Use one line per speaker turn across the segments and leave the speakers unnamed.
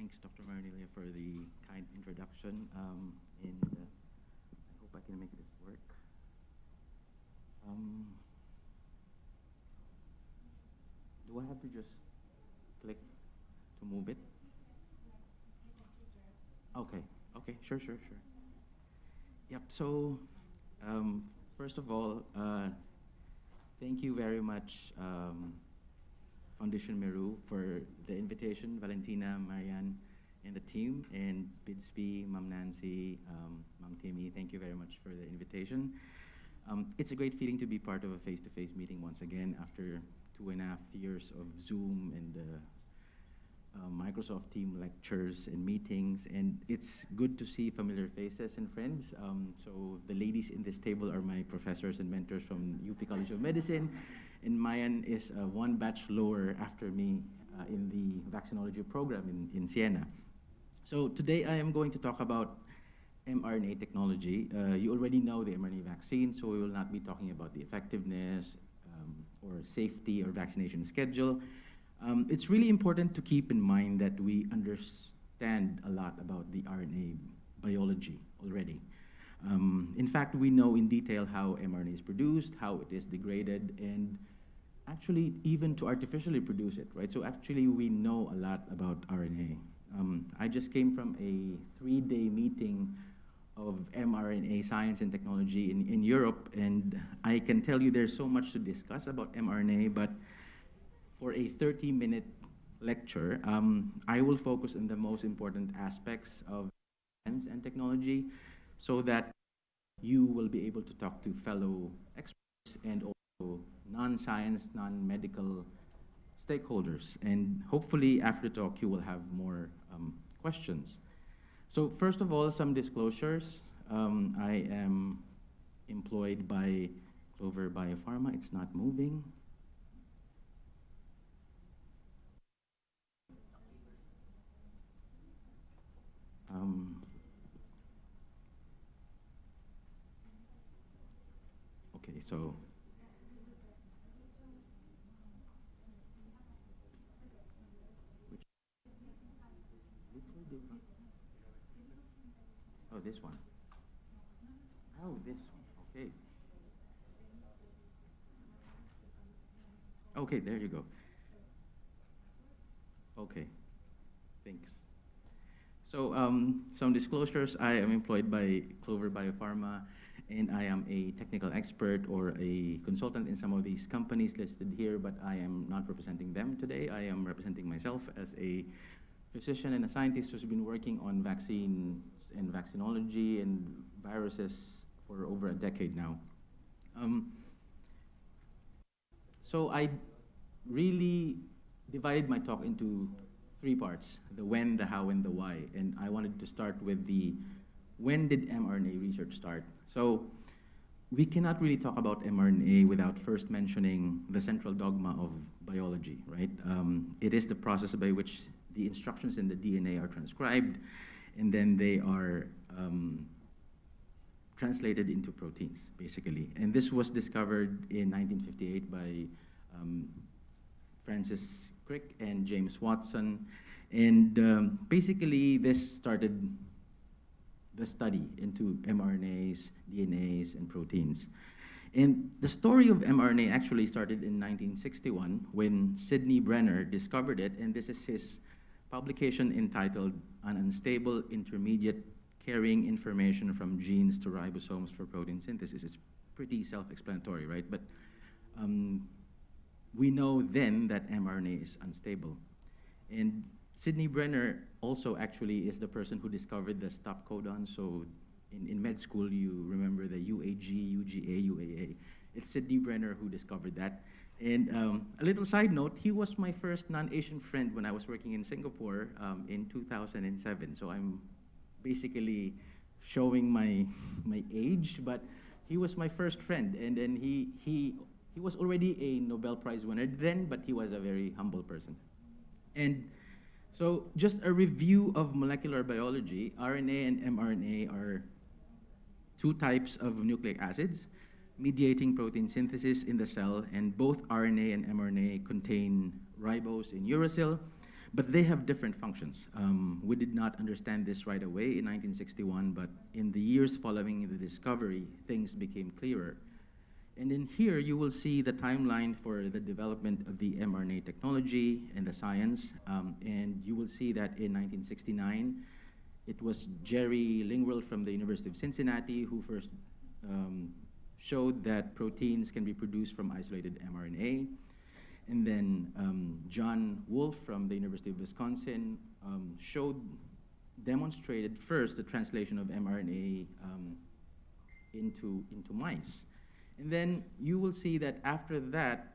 thanks, Dr. Marinelia, for the kind introduction. Um, and uh, I hope I can make this work. Um, do I have to just click to move it? Okay, okay, sure, sure, sure. Yep, so um, first of all, uh, thank you very much, um, Foundation Meru, for the invitation, Valentina, Marianne, and the team, and Bidsby, Mam Nancy, um, Mam Timmy, thank you very much for the invitation. Um, it's a great feeling to be part of a face-to-face meeting once again after two and a half years of Zoom and uh, uh, Microsoft team lectures and meetings, and it's good to see familiar faces and friends. Um, so the ladies in this table are my professors and mentors from UP College of Medicine, and Mayan is uh, one batch lower after me uh, in the vaccinology program in, in Siena. So today I am going to talk about mRNA technology. Uh, you already know the mRNA vaccine, so we will not be talking about the effectiveness um, or safety or vaccination schedule. Um, it's really important to keep in mind that we understand a lot about the RNA biology already. Um, in fact, we know in detail how mRNA is produced, how it is degraded, and actually even to artificially produce it, right? So actually we know a lot about RNA. Um, I just came from a three-day meeting of mRNA science and technology in, in Europe, and I can tell you there's so much to discuss about mRNA, but for a 30-minute lecture, um, I will focus on the most important aspects of science and technology so that you will be able to talk to fellow experts and non-science, non-medical stakeholders. And hopefully after the talk, you will have more um, questions. So first of all, some disclosures. Um, I am employed by Clover Biopharma. It's not moving. Um, okay, so which, oh, this one. Oh, this one. Okay. Okay, there you go. Okay, thanks. So um, some disclosures, I am employed by Clover Biopharma and I am a technical expert or a consultant in some of these companies listed here, but I am not representing them today. I am representing myself as a physician and a scientist who's been working on vaccines and vaccinology and viruses for over a decade now. Um, so I really divided my talk into three parts, the when, the how, and the why. And I wanted to start with the when did mRNA research start? So we cannot really talk about mRNA without first mentioning the central dogma of biology, right? Um, it is the process by which the instructions in the DNA are transcribed, and then they are um, translated into proteins, basically. And this was discovered in 1958 by um, Francis Crick and James Watson. And um, basically, this started the study into mRNAs, DNAs, and proteins. And the story of mRNA actually started in 1961 when Sidney Brenner discovered it, and this is his publication entitled An Unstable Intermediate Carrying Information from Genes to Ribosomes for Protein Synthesis. It's pretty self-explanatory, right? But um, we know then that mRNA is unstable. And Sidney Brenner also actually is the person who discovered the stop codon. So in, in med school, you remember the UAG, UGA, UAA. It's Sidney Brenner who discovered that. And um, a little side note, he was my first non-Asian friend when I was working in Singapore um, in 2007. So I'm basically showing my, my age, but he was my first friend. And then he, he he was already a Nobel Prize winner then, but he was a very humble person. And so just a review of molecular biology, RNA and mRNA are two types of nucleic acids mediating protein synthesis in the cell, and both RNA and mRNA contain ribose in uracil. but they have different functions. Um, we did not understand this right away in 1961, but in the years following the discovery, things became clearer. And in here, you will see the timeline for the development of the mRNA technology and the science. Um, and you will see that in 1969, it was Jerry Lingworld from the University of Cincinnati who first um, showed that proteins can be produced from isolated mRNA. And then um, John Wolfe from the University of Wisconsin um, showed, demonstrated first the translation of mRNA um, into, into mice. And then you will see that after that,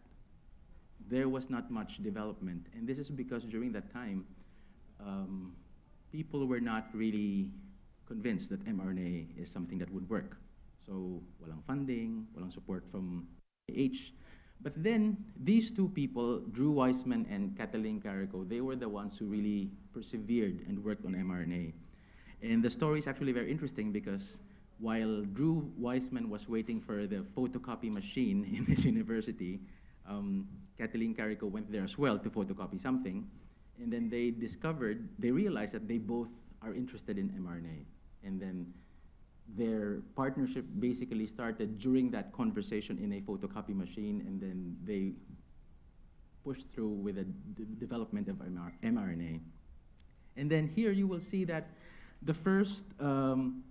there was not much development. And this is because during that time, um, people were not really convinced that mRNA is something that would work. So walang funding, walang support from H. But then these two people, Drew Weissman and Kathleen Carrico, they were the ones who really persevered and worked on mRNA. And the story is actually very interesting because while Drew Weissman was waiting for the photocopy machine in his university, um, Kathleen Carrico went there as well to photocopy something. And then they discovered, they realized that they both are interested in mRNA. And then their partnership basically started during that conversation in a photocopy machine, and then they pushed through with the development of mRNA. And then here you will see that the first um,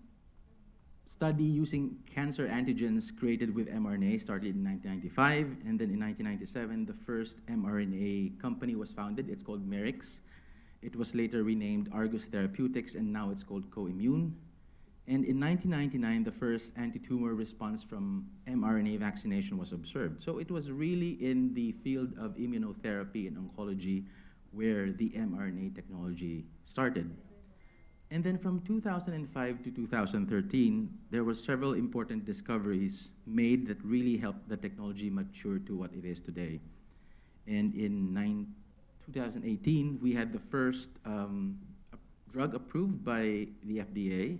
study using cancer antigens created with mRNA started in 1995, and then in 1997, the first mRNA company was founded. It's called Merix. It was later renamed Argus Therapeutics, and now it's called Coimmune. And in 1999, the first anti-tumor response from mRNA vaccination was observed. So it was really in the field of immunotherapy and oncology where the mRNA technology started. And then from 2005 to 2013, there were several important discoveries made that really helped the technology mature to what it is today. And in nine, 2018, we had the first um, drug approved by the FDA.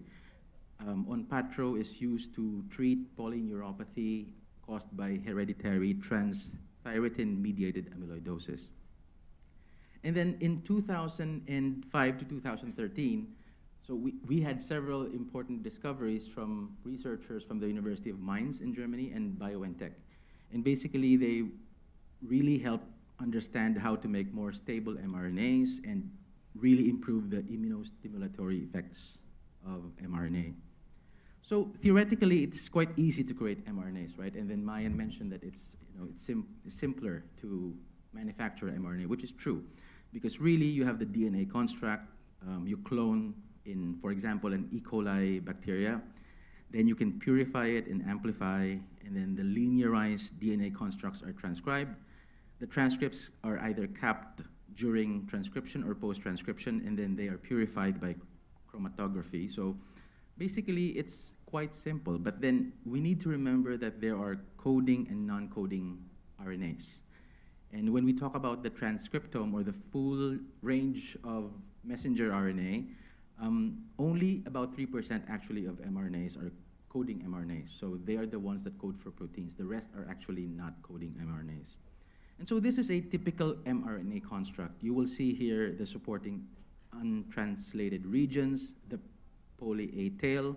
Um, Onpattro is used to treat polyneuropathy caused by hereditary transthyretin-mediated amyloidosis. And then in 2005 to 2013, so we, we had several important discoveries from researchers from the University of Mainz in Germany and BioNTech. And basically they really helped understand how to make more stable mRNAs and really improve the immunostimulatory effects of mRNA. So theoretically, it's quite easy to create mRNAs, right? And then Mayan mentioned that it's, you know, it's, sim simpler to manufacture mRNA, which is true. Because really, you have the DNA construct, um, you clone in, for example, an E. coli bacteria. Then you can purify it and amplify, and then the linearized DNA constructs are transcribed. The transcripts are either capped during transcription or post-transcription, and then they are purified by chromatography. So basically, it's quite simple, but then we need to remember that there are coding and non-coding RNAs. And when we talk about the transcriptome or the full range of messenger RNA, um, only about 3% actually of mRNAs are coding mRNAs. So they are the ones that code for proteins. The rest are actually not coding mRNAs. And so this is a typical mRNA construct. You will see here the supporting untranslated regions, the poly A tail.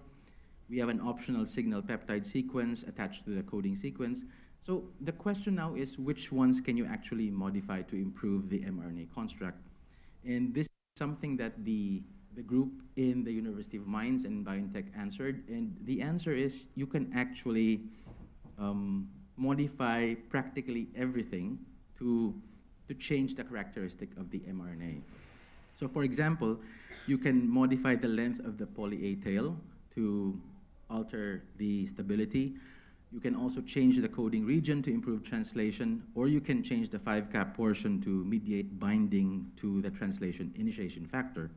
We have an optional signal peptide sequence attached to the coding sequence. So the question now is which ones can you actually modify to improve the mRNA construct? And this is something that the the group in the University of Mainz and BioNTech answered, and the answer is you can actually um, modify practically everything to, to change the characteristic of the mRNA. So for example, you can modify the length of the poly A tail to alter the stability. You can also change the coding region to improve translation, or you can change the 5-cap portion to mediate binding to the translation initiation factor.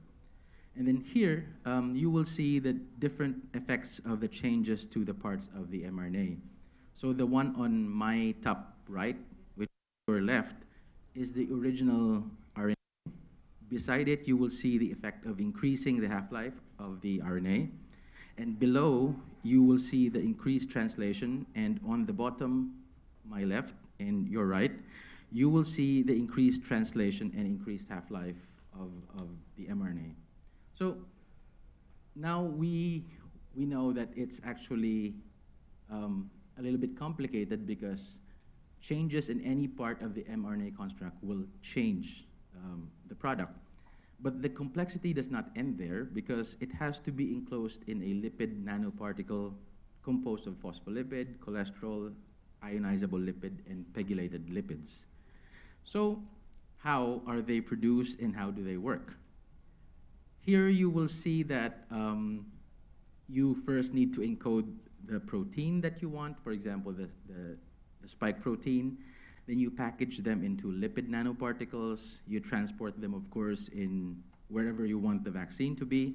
And then here, um, you will see the different effects of the changes to the parts of the mRNA. So the one on my top right, which your left, is the original RNA. Beside it, you will see the effect of increasing the half-life of the RNA. And below, you will see the increased translation. And on the bottom, my left and your right, you will see the increased translation and increased half-life of, of the mRNA. So now we, we know that it's actually um, a little bit complicated because changes in any part of the mRNA construct will change um, the product. But the complexity does not end there because it has to be enclosed in a lipid nanoparticle composed of phospholipid, cholesterol, ionizable lipid, and pegylated lipids. So how are they produced and how do they work? Here you will see that um, you first need to encode the protein that you want, for example, the, the, the spike protein. Then you package them into lipid nanoparticles. You transport them, of course, in wherever you want the vaccine to be.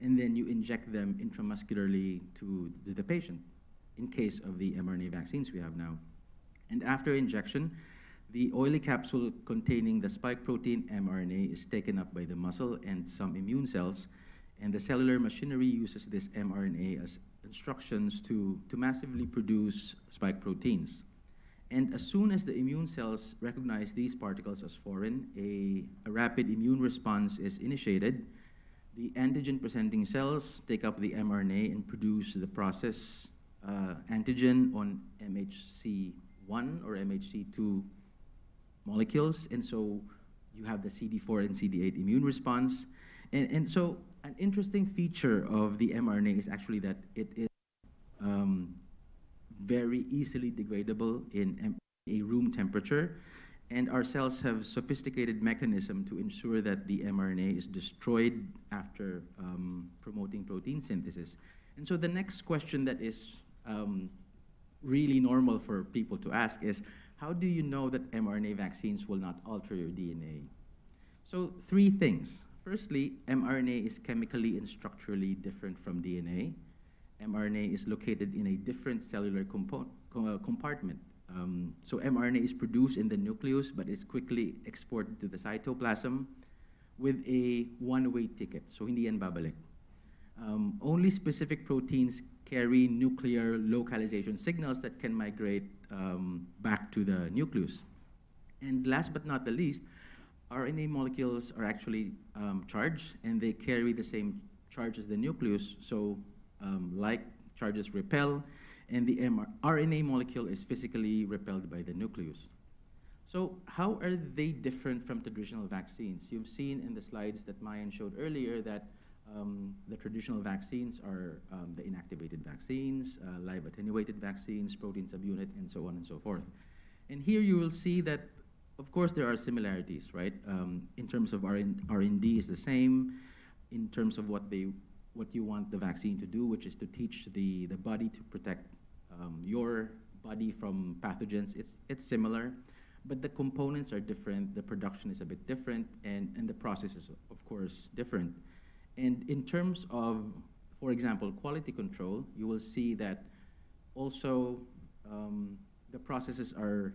And then you inject them intramuscularly to, to the patient in case of the mRNA vaccines we have now. And after injection, the oily capsule containing the spike protein mRNA is taken up by the muscle and some immune cells, and the cellular machinery uses this mRNA as instructions to, to massively produce spike proteins. And as soon as the immune cells recognize these particles as foreign, a, a rapid immune response is initiated. The antigen-presenting cells take up the mRNA and produce the process uh, antigen on MHC1 or MHC2 molecules. And so you have the CD4 and CD8 immune response. And, and so an interesting feature of the mRNA is actually that it is um, very easily degradable in a room temperature. And our cells have sophisticated mechanism to ensure that the mRNA is destroyed after um, promoting protein synthesis. And so the next question that is um, really normal for people to ask is, how do you know that mRNA vaccines will not alter your DNA? So three things. Firstly, mRNA is chemically and structurally different from DNA. mRNA is located in a different cellular compo uh, compartment. Um, so mRNA is produced in the nucleus, but is quickly exported to the cytoplasm with a one-way ticket. So hindi yan babalik. Um, only specific proteins carry nuclear localization signals that can migrate um, back to the nucleus. And last but not the least, RNA molecules are actually um, charged and they carry the same charge as the nucleus. So um, like charges repel and the RNA molecule is physically repelled by the nucleus. So how are they different from traditional vaccines? You've seen in the slides that Mayan showed earlier that um, the traditional vaccines are um, the inactivated vaccines, uh, live attenuated vaccines, protein subunit, and so on and so forth. And here you will see that, of course, there are similarities, right? Um, in terms of R&D is the same, in terms of what they, what you want the vaccine to do, which is to teach the, the body to protect um, your body from pathogens, it's, it's similar. But the components are different, the production is a bit different, and, and the process is, of course, different. And in terms of, for example, quality control, you will see that also um, the processes are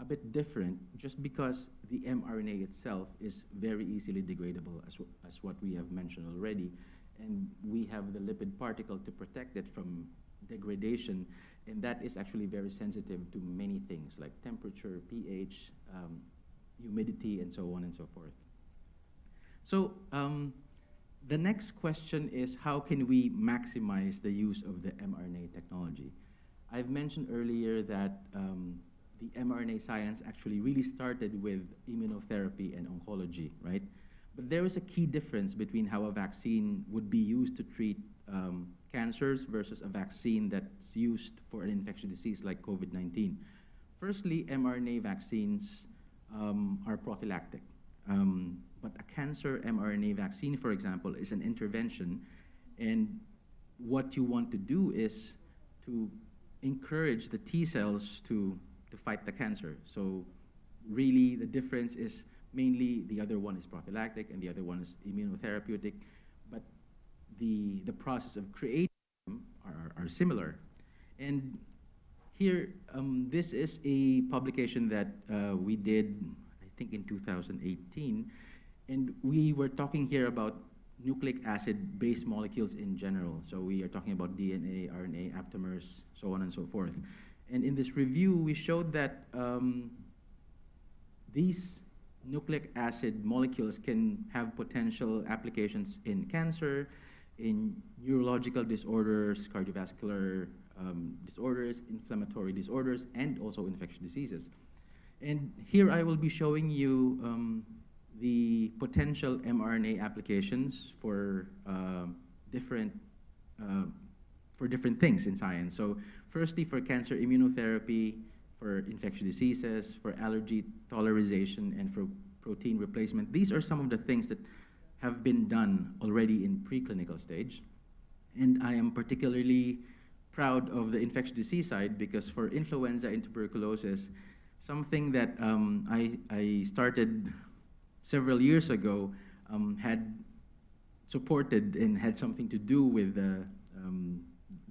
a bit different just because the mRNA itself is very easily degradable as, as what we have mentioned already. And we have the lipid particle to protect it from degradation. And that is actually very sensitive to many things like temperature, pH, um, humidity, and so on and so forth. So um, the next question is how can we maximize the use of the mRNA technology? I've mentioned earlier that um, the mRNA science actually really started with immunotherapy and oncology, right? But there is a key difference between how a vaccine would be used to treat um, cancers versus a vaccine that's used for an infectious disease like COVID-19. Firstly, mRNA vaccines um, are prophylactic. Um, but a cancer mRNA vaccine, for example, is an intervention. And what you want to do is to encourage the T cells to, to fight the cancer. So really the difference is mainly the other one is prophylactic and the other one is immunotherapeutic, but the, the process of creating them are, are similar. And here, um, this is a publication that uh, we did, I think in 2018, and we were talking here about nucleic acid-based molecules in general. So we are talking about DNA, RNA, aptamers, so on and so forth. And in this review, we showed that um, these nucleic acid molecules can have potential applications in cancer, in neurological disorders, cardiovascular um, disorders, inflammatory disorders, and also infectious diseases. And here I will be showing you um, the potential mRNA applications for uh, different uh, for different things in science. So firstly, for cancer immunotherapy, for infectious diseases, for allergy tolerization, and for protein replacement. These are some of the things that have been done already in preclinical stage. And I am particularly proud of the infectious disease side because for influenza and tuberculosis, something that um, I, I started several years ago um, had supported and had something to do with the, um,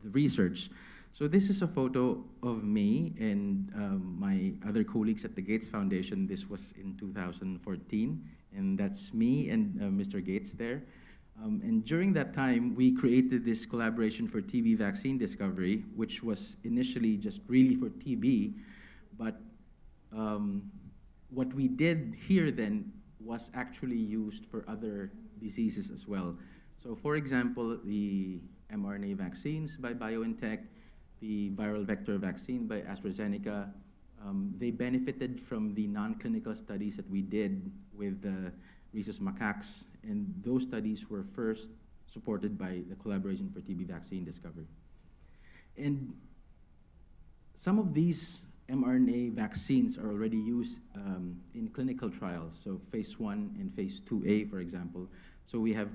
the research. So this is a photo of me and um, my other colleagues at the Gates Foundation. This was in 2014, and that's me and uh, Mr. Gates there. Um, and during that time, we created this collaboration for TB vaccine discovery, which was initially just really for TB, but um, what we did here then was actually used for other diseases as well. So for example, the mRNA vaccines by BioNTech, the viral vector vaccine by AstraZeneca, um, they benefited from the non-clinical studies that we did with the rhesus macaques, and those studies were first supported by the collaboration for TB vaccine discovery. And some of these mRNA vaccines are already used um, in clinical trials, so phase one and phase 2A, for example. So we have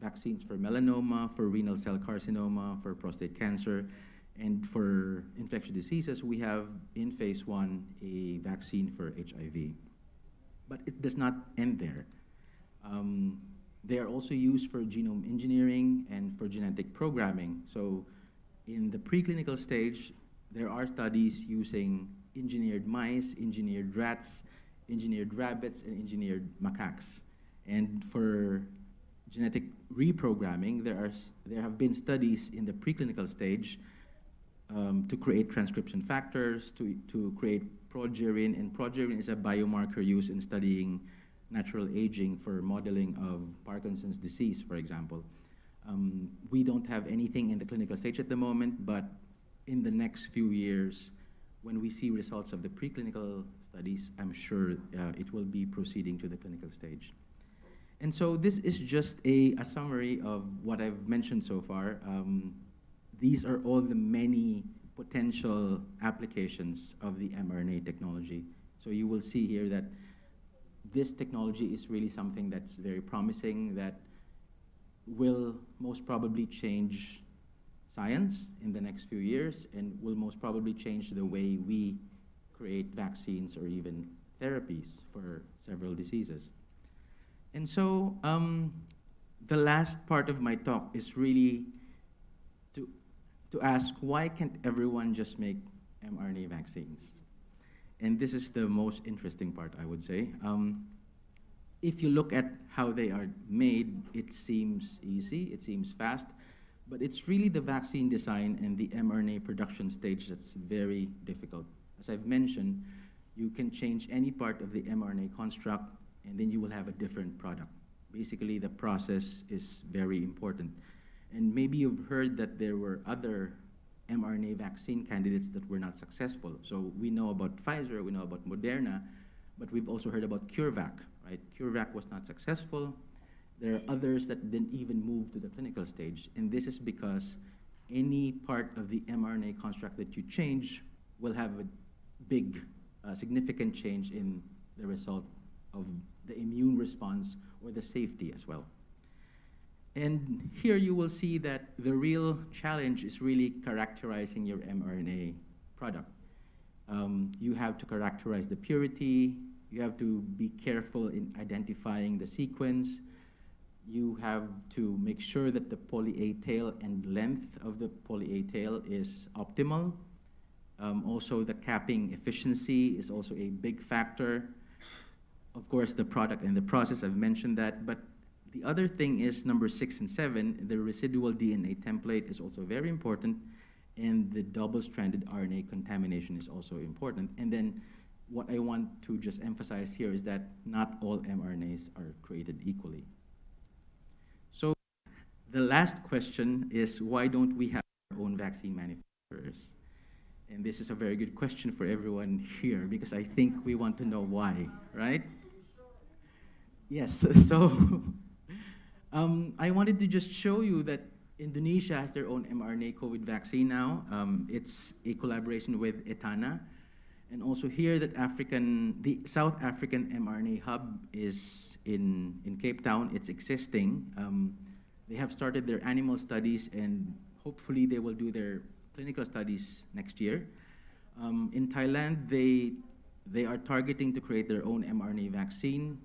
vaccines for melanoma, for renal cell carcinoma, for prostate cancer, and for infectious diseases, we have in phase one a vaccine for HIV. But it does not end there. Um, they are also used for genome engineering and for genetic programming. So in the preclinical stage, there are studies using engineered mice, engineered rats, engineered rabbits, and engineered macaques. And for genetic reprogramming, there, are, there have been studies in the preclinical stage um, to create transcription factors, to, to create progerin, and progerin is a biomarker used in studying natural aging for modeling of Parkinson's disease, for example. Um, we don't have anything in the clinical stage at the moment, but in the next few years, when we see results of the preclinical studies, I'm sure uh, it will be proceeding to the clinical stage. And so this is just a, a summary of what I've mentioned so far. Um, these are all the many potential applications of the mRNA technology. So you will see here that this technology is really something that's very promising that will most probably change science in the next few years and will most probably change the way we create vaccines or even therapies for several diseases. And so um, the last part of my talk is really to, to ask why can't everyone just make mRNA vaccines? And this is the most interesting part, I would say. Um, if you look at how they are made, it seems easy, it seems fast, but it's really the vaccine design and the mRNA production stage that's very difficult. As I've mentioned, you can change any part of the mRNA construct and then you will have a different product. Basically, the process is very important. And maybe you've heard that there were other mRNA vaccine candidates that were not successful. So we know about Pfizer, we know about Moderna, but we've also heard about CureVac, right? CureVac was not successful. There are others that didn't even move to the clinical stage. And this is because any part of the mRNA construct that you change will have a big, uh, significant change in the result of the immune response or the safety as well. And here you will see that the real challenge is really characterizing your mRNA product. Um, you have to characterize the purity, you have to be careful in identifying the sequence, you have to make sure that the poly A tail and length of the poly A tail is optimal. Um, also, the capping efficiency is also a big factor. Of course, the product and the process, I've mentioned that. But the other thing is number six and seven, the residual DNA template is also very important. And the double-stranded RNA contamination is also important. And then what I want to just emphasize here is that not all mRNAs are created equally. The last question is why don't we have our own vaccine manufacturers? And this is a very good question for everyone here because I think we want to know why, right? Yes, so um, I wanted to just show you that Indonesia has their own mRNA COVID vaccine now. Um, it's a collaboration with Etana. And also here that African, the South African mRNA hub is in, in Cape Town. It's existing. Um, they have started their animal studies and hopefully they will do their clinical studies next year. Um, in Thailand, they, they are targeting to create their own mRNA vaccine.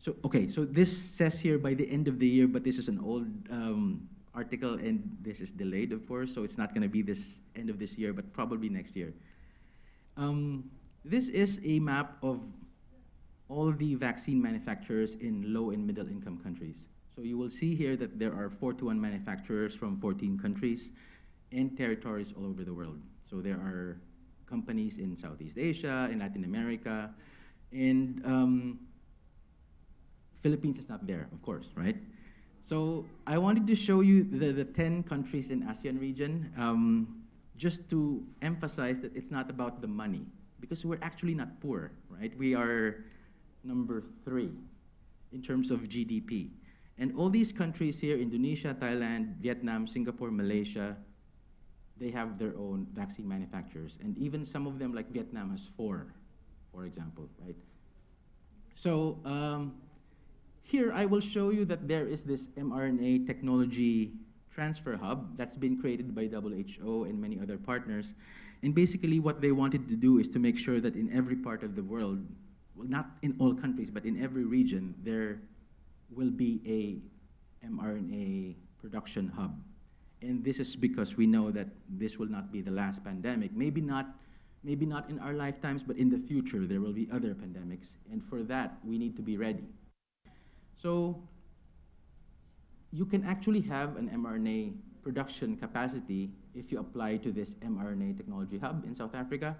So, okay, so this says here by the end of the year, but this is an old um, article and this is delayed, of course, so it's not going to be this end of this year, but probably next year. Um, this is a map of all the vaccine manufacturers in low and middle income countries. So you will see here that there are 41 manufacturers from 14 countries and territories all over the world. So there are companies in Southeast Asia, in Latin America, and um, Philippines is not there, of course, right? So I wanted to show you the, the 10 countries in ASEAN region. Um, just to emphasize that it's not about the money, because we're actually not poor, right? We are number three in terms of GDP. And all these countries here, Indonesia, Thailand, Vietnam, Singapore, Malaysia, they have their own vaccine manufacturers. And even some of them, like Vietnam, has four, for example, right? So um, here I will show you that there is this mRNA technology transfer hub that's been created by WHO and many other partners. And basically what they wanted to do is to make sure that in every part of the world, well, not in all countries, but in every region, there will be a mRNA production hub. And this is because we know that this will not be the last pandemic. Maybe not, maybe not in our lifetimes, but in the future there will be other pandemics. And for that, we need to be ready. So you can actually have an mRNA production capacity if you apply to this mRNA technology hub in South Africa.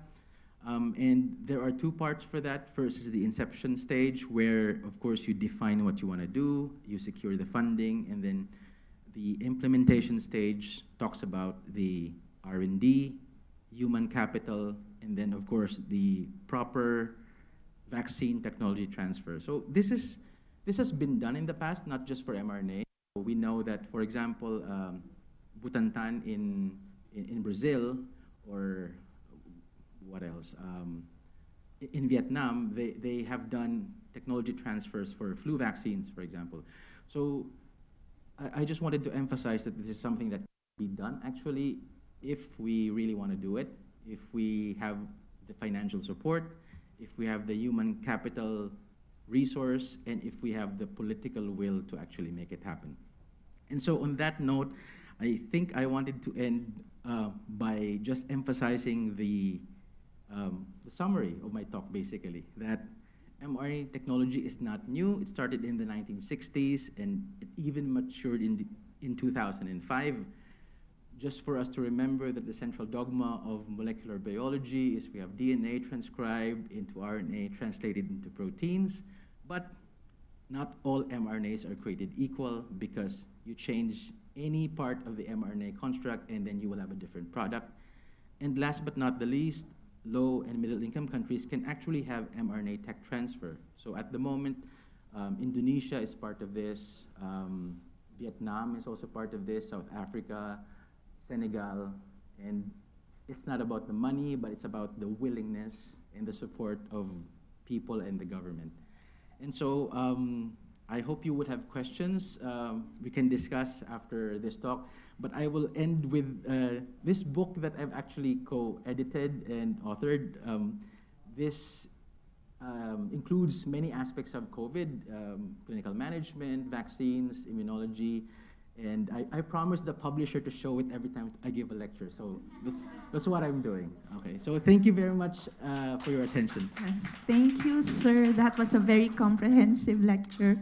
Um, and there are two parts for that. First is the inception stage where, of course, you define what you want to do, you secure the funding, and then the implementation stage talks about the R&D, human capital, and then, of course, the proper vaccine technology transfer. So this, is, this has been done in the past, not just for mRNA. We know that, for example, um, Butantan in, in, in, Brazil, or what else? Um, in Vietnam, they, they have done technology transfers for flu vaccines, for example. So I, I just wanted to emphasize that this is something that can be done, actually, if we really want to do it, if we have the financial support, if we have the human capital resource and if we have the political will to actually make it happen. And so on that note, I think I wanted to end uh, by just emphasizing the, um, the summary of my talk, basically, that mRNA technology is not new. It started in the 1960s and it even matured in, in 2005. Just for us to remember that the central dogma of molecular biology is we have DNA transcribed into RNA translated into proteins. But not all mRNAs are created equal because you change any part of the mRNA construct and then you will have a different product. And last but not the least, low and middle income countries can actually have mRNA tech transfer. So at the moment, um, Indonesia is part of this, um, Vietnam is also part of this, South Africa, Senegal, and it's not about the money, but it's about the willingness and the support of people and the government. And so um, I hope you would have questions. Um, we can discuss after this talk. But I will end with uh, this book that I've actually co-edited and authored. Um, this um, includes many aspects of COVID, um, clinical management, vaccines, immunology, and I, I the publisher to show it every time I give a lecture. So that's, that's what I'm doing. Okay, so thank you very much uh, for your attention.
Thank you, sir. That was a very comprehensive lecture.